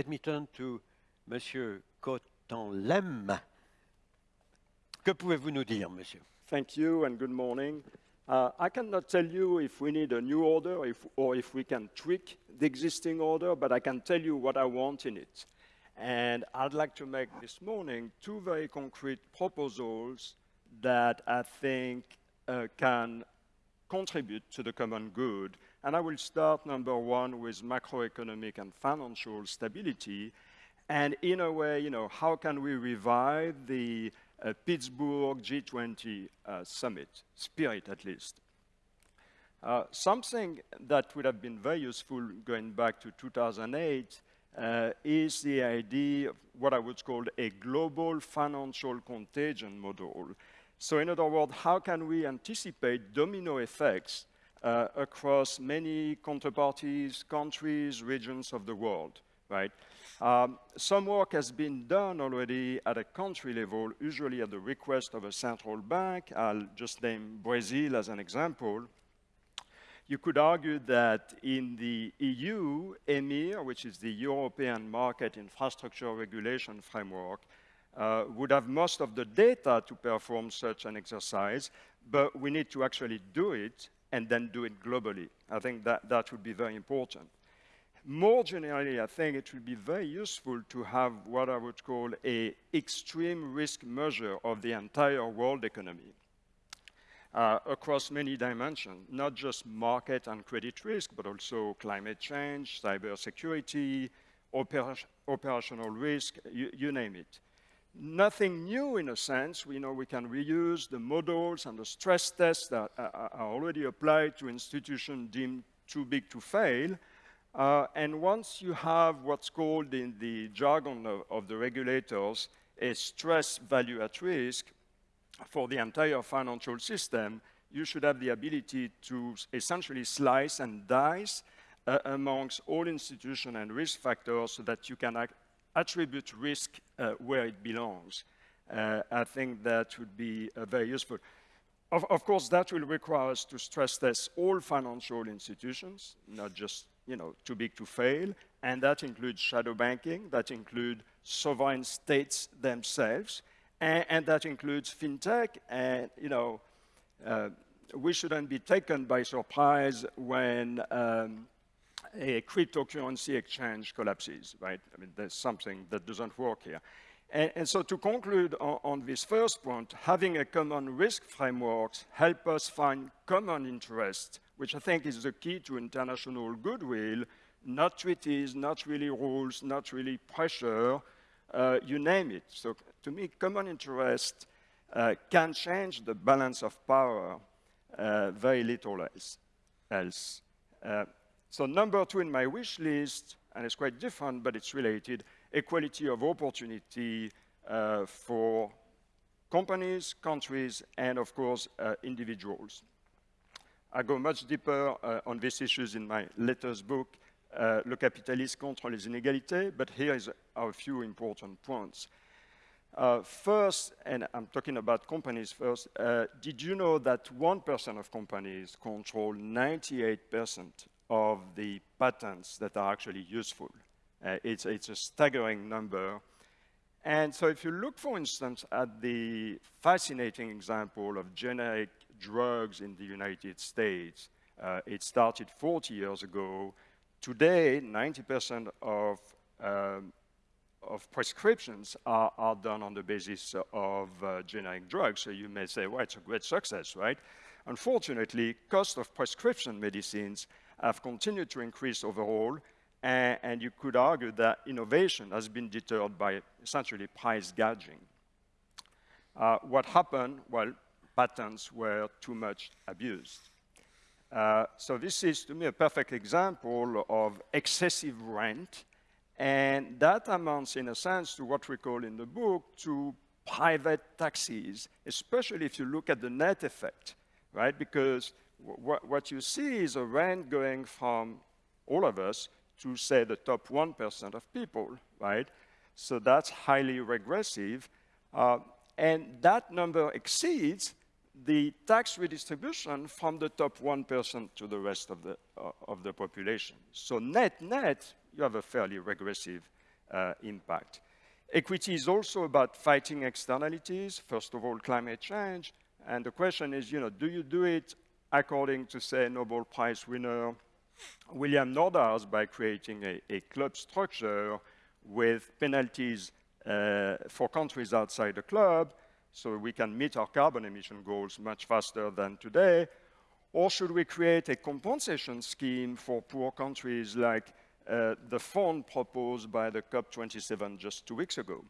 Let me turn to Monsieur Coatanlem. Que pouvez-vous nous dire, monsieur? Thank you and good morning. Uh, I cannot tell you if we need a new order if, or if we can tweak the existing order, but I can tell you what I want in it. And I'd like to make this morning two very concrete proposals that I think uh, can contribute to the common good. And I will start, number one, with macroeconomic and financial stability. And in a way, you know, how can we revive the uh, Pittsburgh G20 uh, summit, spirit at least? Uh, something that would have been very useful going back to 2008 uh, is the idea of what I would call a global financial contagion model. So in other words, how can we anticipate domino effects uh, across many counterparties, countries, regions of the world, right? Um, some work has been done already at a country level, usually at the request of a central bank. I'll just name Brazil as an example. You could argue that in the EU, EMIR, which is the European Market Infrastructure Regulation Framework, uh, would have most of the data to perform such an exercise, but we need to actually do it and then do it globally. I think that, that would be very important. More generally, I think it would be very useful to have what I would call a extreme risk measure of the entire world economy uh, across many dimensions, not just market and credit risk, but also climate change, cybersecurity, oper operational risk, you, you name it nothing new in a sense. We know we can reuse the models and the stress tests that are already applied to institutions deemed too big to fail. Uh, and once you have what's called in the jargon of, of, the regulators a stress value at risk for the entire financial system, you should have the ability to essentially slice and dice uh, amongst all institutions and risk factors so that you can attribute risk uh, where it belongs. Uh, I think that would be uh, very useful. Of, of, course, that will require us to stress test all financial institutions, not just you know, too big to fail, and that includes shadow banking, that includes sovereign states themselves, and, and that includes fintech, and you know, uh, we shouldn't be taken by surprise when um, a cryptocurrency exchange collapses, right? I mean, there's something that doesn't work here. And, and so to conclude on, on, this first point, having a common risk framework help us find common interest, which I think is the key to international goodwill, not treaties, not really rules, not really pressure, uh, you name it. So to me, common interest uh, can change the balance of power uh, very little else. else. So number two in my wish list, and it's quite different, but it's related, equality of opportunity uh, for companies, countries, and of course, uh, individuals. I go much deeper uh, on these issues in my latest book, uh, Le capitalisme contre les inégalités, but here is a few important points. Uh, first, and I'm talking about companies first, uh, did you know that 1% of companies control 98% of the patents that are actually useful. Uh, it's, it's a staggering number. And so if you look, for instance, at the fascinating example of generic drugs in the United States, uh, it started 40 years ago. Today, 90% of, um, of prescriptions are, are, done on the basis of uh, generic drugs. So you may say, well, it's a great success, right? Unfortunately, cost of prescription medicines have continued to increase overall, and, and, you could argue that innovation has been deterred by essentially price gouging. Uh, what happened? Well, patents were too much abused. Uh, so this is, to me, a perfect example of excessive rent, and that amounts, in a sense, to what we call in the book, to private taxes, especially if you look at the net effect, right? Because what you see is a rent going from all of us to, say, the top 1% of people, right? So that's highly regressive. Uh, and that number exceeds the tax redistribution from the top 1% to the rest of the, uh, of the population. So net, net, you have a fairly regressive uh, impact. Equity is also about fighting externalities, first of all, climate change. And the question is, you know, do you do it according to, say, Nobel Prize winner William Nordhaus by creating a, a club structure with penalties uh, for countries outside the club so we can meet our carbon emission goals much faster than today? Or should we create a compensation scheme for poor countries like uh, the fund proposed by the COP27 just two weeks ago?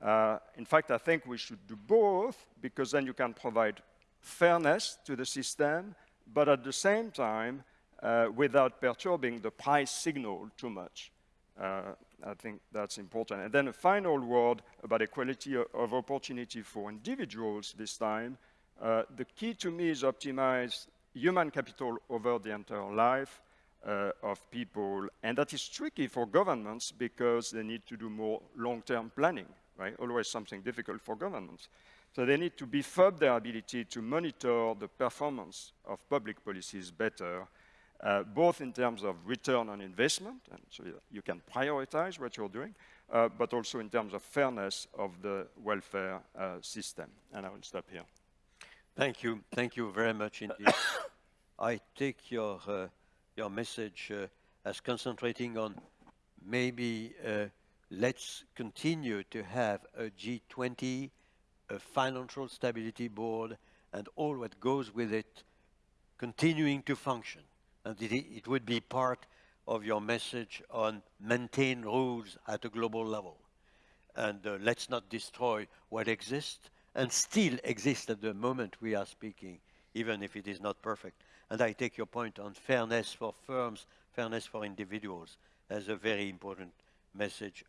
Uh, in fact, I think we should do both because then you can provide fairness to the system, but at the same time, uh, without perturbing the price signal too much. Uh, I think that's important. And then a final word about equality of opportunity for individuals this time. Uh, the key to me is optimize human capital over the entire life uh, of people. And that is tricky for governments because they need to do more long-term planning, right? Always something difficult for governments. So they need to beef up their ability to monitor the performance of public policies better uh, both in terms of return on investment, and so you can prioritize what you're doing, uh, but also in terms of fairness of the welfare uh, system. And I will stop here. Thank you. Thank you very much indeed. I take your, uh, your message uh, as concentrating on maybe uh, let's continue to have a G20, a financial stability board, and all what goes with it continuing to function and it, it would be part of your message on maintain rules at a global level. And uh, let's not destroy what exists and still exists at the moment we are speaking, even if it is not perfect. And I take your point on fairness for firms, fairness for individuals as a very important message.